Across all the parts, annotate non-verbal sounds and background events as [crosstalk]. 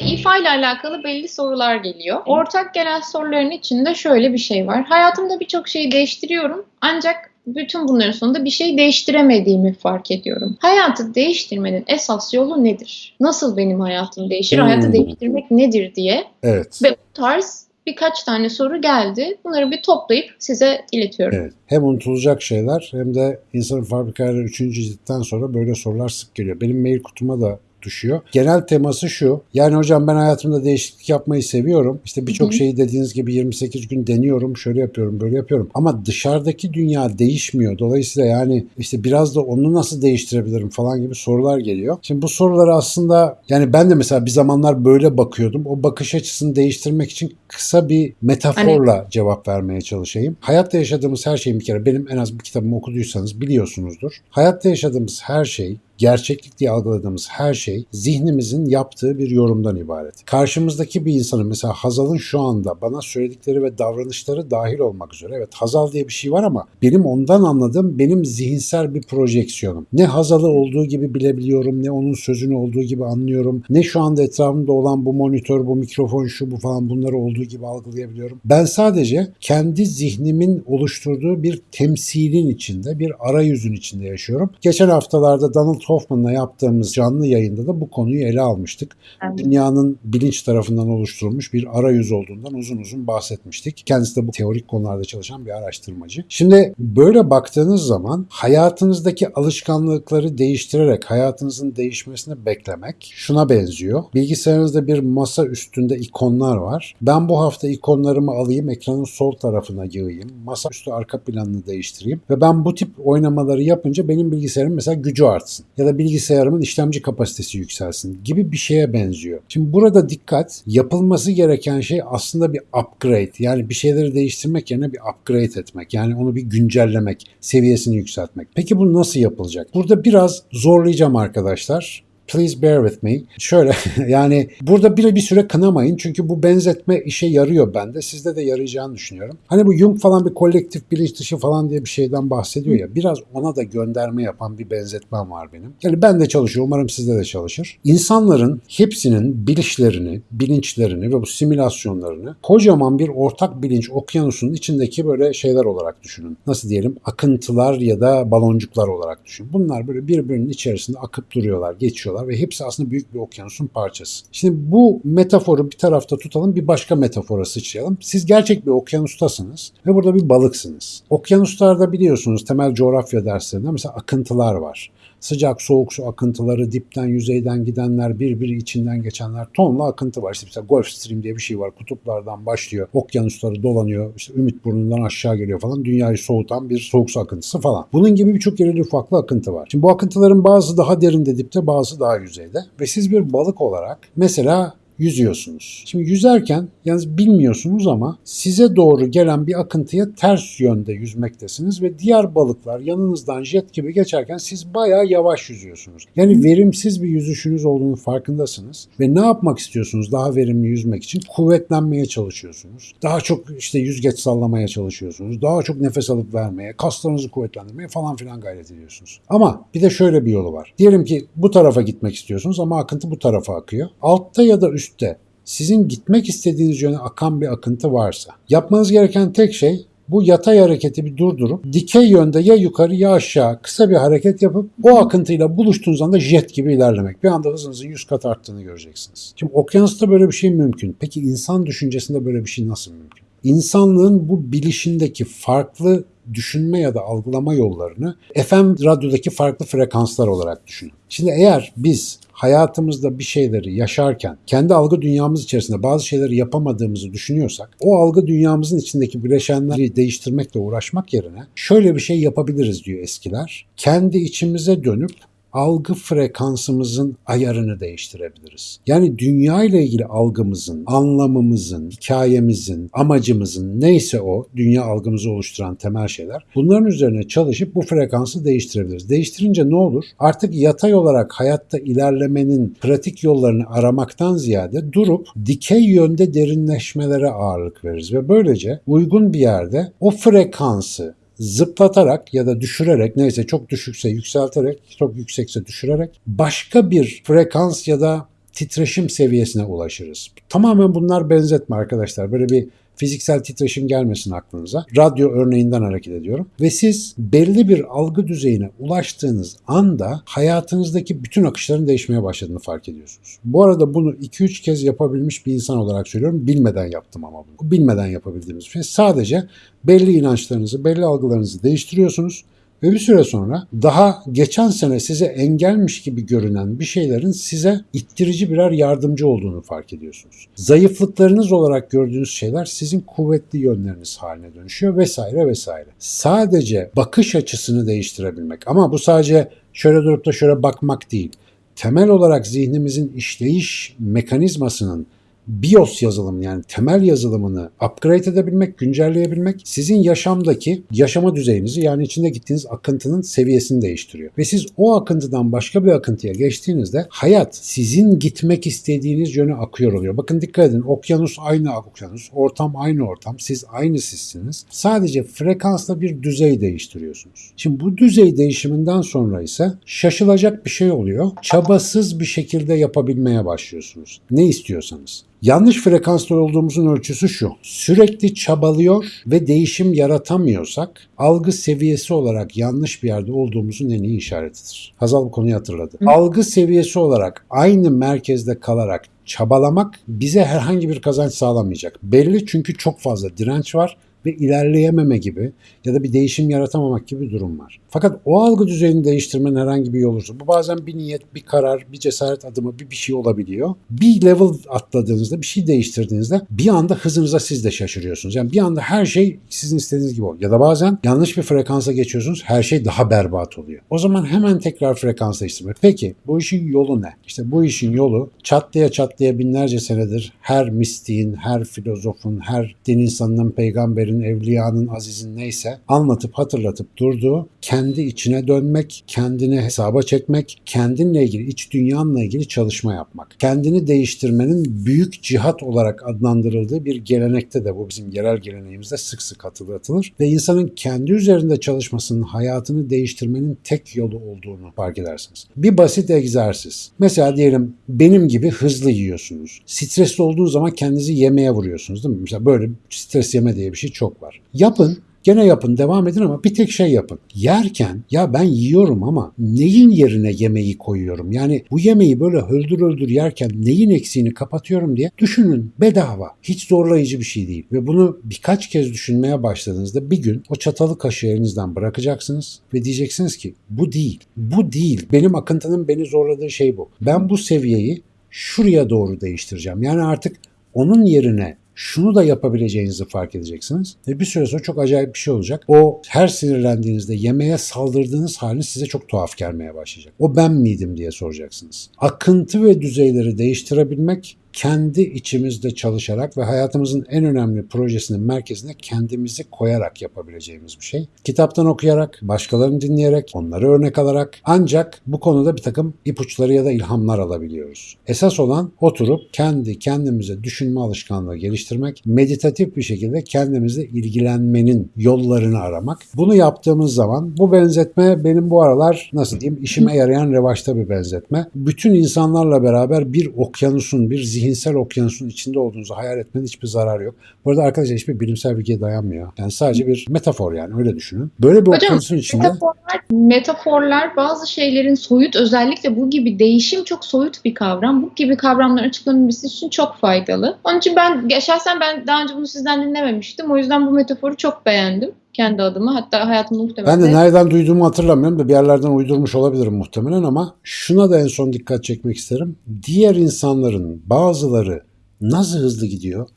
İfa ile alakalı belli sorular geliyor. Ortak gelen soruların içinde şöyle bir şey var. Hayatımda birçok şeyi değiştiriyorum ancak bütün bunların sonunda bir şey değiştiremediğimi fark ediyorum. Hayatı değiştirmenin esas yolu nedir? Nasıl benim hayatım değişir? Hmm. Hayatı değiştirmek nedir diye Evet. ve bu tarz birkaç tane soru geldi. Bunları bir toplayıp size iletiyorum. Evet. Hem unutulacak şeyler hem de insanın fabrikaları 3. ciltten sonra böyle sorular sık geliyor. Benim mail kutuma da düşüyor. Genel teması şu. Yani hocam ben hayatımda değişiklik yapmayı seviyorum. İşte birçok şeyi dediğiniz gibi 28 gün deniyorum. Şöyle yapıyorum, böyle yapıyorum. Ama dışarıdaki dünya değişmiyor. Dolayısıyla yani işte biraz da onu nasıl değiştirebilirim falan gibi sorular geliyor. Şimdi bu soruları aslında yani ben de mesela bir zamanlar böyle bakıyordum. O bakış açısını değiştirmek için kısa bir metaforla cevap vermeye çalışayım. Hayatta yaşadığımız her şeyin bir kere benim en az bir kitabımı okuduysanız biliyorsunuzdur. Hayatta yaşadığımız her şey gerçeklik diye algıladığımız her şey zihnimizin yaptığı bir yorumdan ibaret. Karşımızdaki bir insanın mesela Hazal'ın şu anda bana söyledikleri ve davranışları dahil olmak üzere evet Hazal diye bir şey var ama benim ondan anladığım benim zihinsel bir projeksiyonum. Ne Hazal'ı olduğu gibi bilebiliyorum ne onun sözünü olduğu gibi anlıyorum ne şu anda etrafımda olan bu monitör bu mikrofon şu bu falan bunları olduğu gibi algılayabiliyorum. Ben sadece kendi zihnimin oluşturduğu bir temsilin içinde bir arayüzün içinde yaşıyorum. Geçen haftalarda Donald Hoffman'la yaptığımız canlı yayında da bu konuyu ele almıştık. Evet. Dünyanın bilinç tarafından oluşturulmuş bir arayüz olduğundan uzun uzun bahsetmiştik. Kendisi de bu teorik konularda çalışan bir araştırmacı. Şimdi böyle baktığınız zaman hayatınızdaki alışkanlıkları değiştirerek hayatınızın değişmesini beklemek şuna benziyor. Bilgisayarınızda bir masa üstünde ikonlar var. Ben bu hafta ikonlarımı alayım, ekranın sol tarafına yığayım. Masa üstü arka planını değiştireyim ve ben bu tip oynamaları yapınca benim bilgisayarım mesela gücü artsın ya da bilgisayarımın işlemci kapasitesi yükselsin gibi bir şeye benziyor. Şimdi burada dikkat yapılması gereken şey aslında bir upgrade. Yani bir şeyleri değiştirmek yerine bir upgrade etmek. Yani onu bir güncellemek, seviyesini yükseltmek. Peki bu nasıl yapılacak? Burada biraz zorlayacağım arkadaşlar. Please bear with me. Şöyle [laughs] yani burada bir, bir süre kınamayın çünkü bu benzetme işe yarıyor bende. Sizde de yarayacağını düşünüyorum. Hani bu Jung falan bir kolektif bilinç dışı falan diye bir şeyden bahsediyor ya. Biraz ona da gönderme yapan bir benzetmem var benim. Yani ben de çalışıyor. Umarım sizde de çalışır. İnsanların hepsinin bilişlerini, bilinçlerini ve bu simülasyonlarını kocaman bir ortak bilinç okyanusunun içindeki böyle şeyler olarak düşünün. Nasıl diyelim? Akıntılar ya da baloncuklar olarak düşünün. Bunlar böyle birbirinin içerisinde akıp duruyorlar, geçiyorlar ve hepsi aslında büyük bir okyanusun parçası. Şimdi bu metaforu bir tarafta tutalım, bir başka metafora sıçrayalım. Siz gerçek bir okyanustasınız ve burada bir balıksınız. Okyanuslarda biliyorsunuz temel coğrafya derslerinde mesela akıntılar var. Sıcak soğuk su akıntıları, dipten yüzeyden gidenler, birbiri içinden geçenler tonla akıntı var. İşte mesela Gulf Stream diye bir şey var. Kutuplardan başlıyor. Okyanusları dolanıyor. İşte Ümit Burnu'ndan aşağı geliyor falan. Dünyayı soğutan bir soğuk su akıntısı falan. Bunun gibi birçok yerli ufaklı akıntı var. Şimdi bu akıntıların bazı daha derinde dipte, bazı daha yüzeyde. Ve siz bir balık olarak mesela yüzüyorsunuz. Şimdi yüzerken yalnız bilmiyorsunuz ama size doğru gelen bir akıntıya ters yönde yüzmektesiniz ve diğer balıklar yanınızdan jet gibi geçerken siz bayağı yavaş yüzüyorsunuz. Yani verimsiz bir yüzüşünüz olduğunu farkındasınız ve ne yapmak istiyorsunuz daha verimli yüzmek için? Kuvvetlenmeye çalışıyorsunuz. Daha çok işte yüzgeç sallamaya çalışıyorsunuz. Daha çok nefes alıp vermeye, kaslarınızı kuvvetlendirmeye falan filan gayret ediyorsunuz. Ama bir de şöyle bir yolu var. Diyelim ki bu tarafa gitmek istiyorsunuz ama akıntı bu tarafa akıyor. Altta ya da üstte sizin gitmek istediğiniz yöne akan bir akıntı varsa yapmanız gereken tek şey bu yatay hareketi bir durdurup dikey yönde ya yukarı ya aşağı kısa bir hareket yapıp o akıntıyla buluştuğunuz anda jet gibi ilerlemek. Bir anda hızınızın 100 kat arttığını göreceksiniz. Şimdi okyanusta böyle bir şey mümkün. Peki insan düşüncesinde böyle bir şey nasıl mümkün? İnsanlığın bu bilişindeki farklı düşünme ya da algılama yollarını FM radyodaki farklı frekanslar olarak düşünün. Şimdi eğer biz hayatımızda bir şeyleri yaşarken kendi algı dünyamız içerisinde bazı şeyleri yapamadığımızı düşünüyorsak o algı dünyamızın içindeki bileşenleri değiştirmekle uğraşmak yerine şöyle bir şey yapabiliriz diyor eskiler. Kendi içimize dönüp algı frekansımızın ayarını değiştirebiliriz. Yani dünya ile ilgili algımızın, anlamımızın, hikayemizin, amacımızın neyse o dünya algımızı oluşturan temel şeyler bunların üzerine çalışıp bu frekansı değiştirebiliriz. Değiştirince ne olur? Artık yatay olarak hayatta ilerlemenin pratik yollarını aramaktan ziyade durup dikey yönde derinleşmelere ağırlık veririz ve böylece uygun bir yerde o frekansı zıplatarak ya da düşürerek neyse çok düşükse yükselterek çok yüksekse düşürerek başka bir frekans ya da titreşim seviyesine ulaşırız. Tamamen bunlar benzetme arkadaşlar. Böyle bir fiziksel titreşim gelmesin aklınıza. Radyo örneğinden hareket ediyorum. Ve siz belli bir algı düzeyine ulaştığınız anda hayatınızdaki bütün akışların değişmeye başladığını fark ediyorsunuz. Bu arada bunu 2-3 kez yapabilmiş bir insan olarak söylüyorum. Bilmeden yaptım ama bunu. Bilmeden yapabildiğimiz şey. Sadece belli inançlarınızı, belli algılarınızı değiştiriyorsunuz ve bir süre sonra daha geçen sene size engelmiş gibi görünen bir şeylerin size ittirici birer yardımcı olduğunu fark ediyorsunuz. Zayıflıklarınız olarak gördüğünüz şeyler sizin kuvvetli yönleriniz haline dönüşüyor vesaire vesaire. Sadece bakış açısını değiştirebilmek ama bu sadece şöyle durup da şöyle bakmak değil. Temel olarak zihnimizin işleyiş mekanizmasının BIOS yazılımı yani temel yazılımını upgrade edebilmek, güncelleyebilmek sizin yaşamdaki yaşama düzeyinizi yani içinde gittiğiniz akıntının seviyesini değiştiriyor. Ve siz o akıntıdan başka bir akıntıya geçtiğinizde hayat sizin gitmek istediğiniz yöne akıyor oluyor. Bakın dikkat edin okyanus aynı okyanus, ortam aynı ortam, siz aynı sizsiniz. Sadece frekansla bir düzey değiştiriyorsunuz. Şimdi bu düzey değişiminden sonra ise şaşılacak bir şey oluyor. Çabasız bir şekilde yapabilmeye başlıyorsunuz. Ne istiyorsanız. Yanlış frekanslı olduğumuzun ölçüsü şu. Sürekli çabalıyor ve değişim yaratamıyorsak algı seviyesi olarak yanlış bir yerde olduğumuzun en iyi işaretidir. Hazal bu konuyu hatırladı. Hı. Algı seviyesi olarak aynı merkezde kalarak çabalamak bize herhangi bir kazanç sağlamayacak. Belli çünkü çok fazla direnç var ve ilerleyememe gibi ya da bir değişim yaratamamak gibi bir durum var. Fakat o algı düzeyini değiştirmenin herhangi bir olursa bu bazen bir niyet, bir karar, bir cesaret adımı, bir bir şey olabiliyor. Bir level atladığınızda, bir şey değiştirdiğinizde bir anda hızınıza siz de şaşırıyorsunuz. Yani bir anda her şey sizin istediğiniz gibi oluyor. Ya da bazen yanlış bir frekansa geçiyorsunuz, her şey daha berbat oluyor. O zaman hemen tekrar frekans değiştirmek. Peki bu işin yolu ne? İşte bu işin yolu çatlaya çatlaya binlerce senedir her mistiğin, her filozofun, her din insanının, peygamberin, evliyanın, azizin neyse anlatıp hatırlatıp durduğu kendi içine dönmek, kendini hesaba çekmek, kendinle ilgili, iç dünyanla ilgili çalışma yapmak. Kendini değiştirmenin büyük cihat olarak adlandırıldığı bir gelenekte de bu bizim yerel geleneğimizde sık sık hatırlatılır ve insanın kendi üzerinde çalışmasının hayatını değiştirmenin tek yolu olduğunu fark edersiniz. Bir basit egzersiz. Mesela diyelim benim gibi hızlı yiyorsunuz. Stresli olduğunuz zaman kendinizi yemeğe vuruyorsunuz değil mi? Mesela böyle stres yeme diye bir şey çok var. Yapın Gene yapın, devam edin ama bir tek şey yapın. Yerken ya ben yiyorum ama neyin yerine yemeği koyuyorum? Yani bu yemeği böyle öldür öldür yerken neyin eksiğini kapatıyorum diye düşünün. Bedava. Hiç zorlayıcı bir şey değil. Ve bunu birkaç kez düşünmeye başladığınızda bir gün o çatalı kaşığı elinizden bırakacaksınız ve diyeceksiniz ki bu değil. Bu değil. Benim akıntının beni zorladığı şey bu. Ben bu seviyeyi şuraya doğru değiştireceğim. Yani artık onun yerine şunu da yapabileceğinizi fark edeceksiniz. Ve bir süre sonra çok acayip bir şey olacak. O her sinirlendiğinizde yemeğe saldırdığınız haliniz size çok tuhaf gelmeye başlayacak. O ben miydim diye soracaksınız. Akıntı ve düzeyleri değiştirebilmek kendi içimizde çalışarak ve hayatımızın en önemli projesinin merkezine kendimizi koyarak yapabileceğimiz bir şey. Kitaptan okuyarak, başkalarını dinleyerek, onları örnek alarak ancak bu konuda bir takım ipuçları ya da ilhamlar alabiliyoruz. Esas olan oturup kendi kendimize düşünme alışkanlığı geliştirmek, meditatif bir şekilde kendimizle ilgilenmenin yollarını aramak. Bunu yaptığımız zaman bu benzetme benim bu aralar nasıl diyeyim işime yarayan revaçta bir benzetme. Bütün insanlarla beraber bir okyanusun, bir zihinsel okyanusun içinde olduğunuzu hayal etmenin hiçbir zararı yok. Bu arada arkadaşlar hiçbir bilimsel bilgiye dayanmıyor. Yani sadece bir metafor yani öyle düşünün. Böyle bir Hocam, okyanusun içinde... Metaforlar, metaforlar bazı şeylerin soyut özellikle bu gibi değişim çok soyut bir kavram. Bu gibi kavramların açıklanabilmesi için çok faydalı. Onun için ben şahsen ben daha önce bunu sizden dinlememiştim. O yüzden bu metaforu çok beğendim kendi adıma. Hatta hayatımda muhtemelen. Ben de nereden duyduğumu hatırlamıyorum da bir yerlerden uydurmuş olabilirim muhtemelen ama şuna da en son dikkat çekmek isterim. Diğer insanların bazıları nasıl hızlı gidiyor,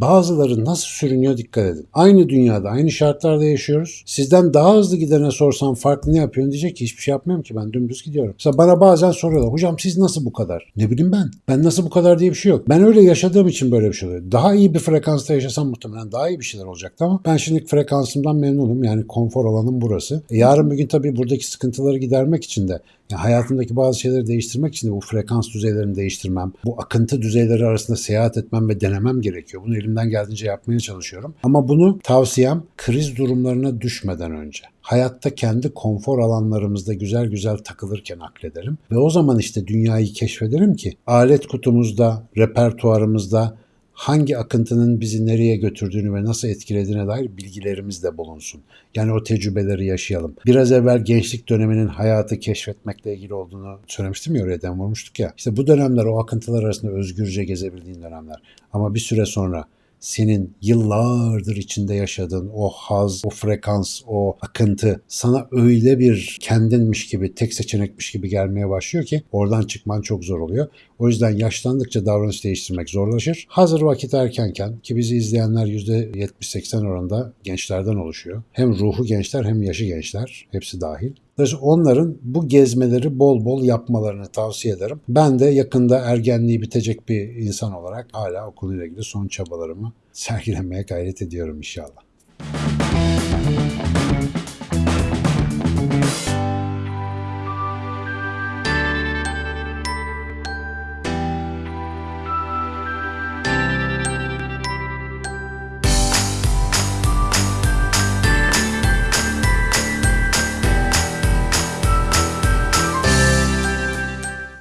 Bazıları nasıl sürünüyor dikkat edin. Aynı dünyada, aynı şartlarda yaşıyoruz. Sizden daha hızlı gidene sorsam farklı ne yapıyorsun diyecek ki hiçbir şey yapmıyorum ki ben dümdüz gidiyorum. Mesela bana bazen soruyorlar hocam siz nasıl bu kadar? Ne bileyim ben. Ben nasıl bu kadar diye bir şey yok. Ben öyle yaşadığım için böyle bir şey oluyor. Daha iyi bir frekansta yaşasam muhtemelen daha iyi bir şeyler olacaktı ama ben şimdi frekansımdan memnunum. Yani konfor alanım burası. E yarın bir gün tabii buradaki sıkıntıları gidermek için de hayatımdaki bazı şeyleri değiştirmek için de bu frekans düzeylerini değiştirmem, bu akıntı düzeyleri arasında seyahat etmem ve denemem gerekiyor. Bunu elimden geldiğince yapmaya çalışıyorum. Ama bunu tavsiyem kriz durumlarına düşmeden önce hayatta kendi konfor alanlarımızda güzel güzel takılırken aklederim. Ve o zaman işte dünyayı keşfederim ki alet kutumuzda, repertuarımızda hangi akıntının bizi nereye götürdüğünü ve nasıl etkilediğine dair bilgilerimiz de bulunsun. Yani o tecrübeleri yaşayalım. Biraz evvel gençlik döneminin hayatı keşfetmekle ilgili olduğunu söylemiştim ya oraya vurmuştuk ya. İşte bu dönemler o akıntılar arasında özgürce gezebildiğin dönemler. Ama bir süre sonra senin yıllardır içinde yaşadığın o haz, o frekans, o akıntı sana öyle bir kendinmiş gibi, tek seçenekmiş gibi gelmeye başlıyor ki oradan çıkman çok zor oluyor. O yüzden yaşlandıkça davranış değiştirmek zorlaşır. Hazır vakit erkenken ki bizi izleyenler %70-80 oranında gençlerden oluşuyor. Hem ruhu gençler hem yaşı gençler. Hepsi dahil. Dolayısıyla onların bu gezmeleri bol bol yapmalarını tavsiye ederim. Ben de yakında ergenliği bitecek bir insan olarak hala okuluyla ilgili son çabalarımı [laughs] sergilemeye gayret ediyorum inşallah.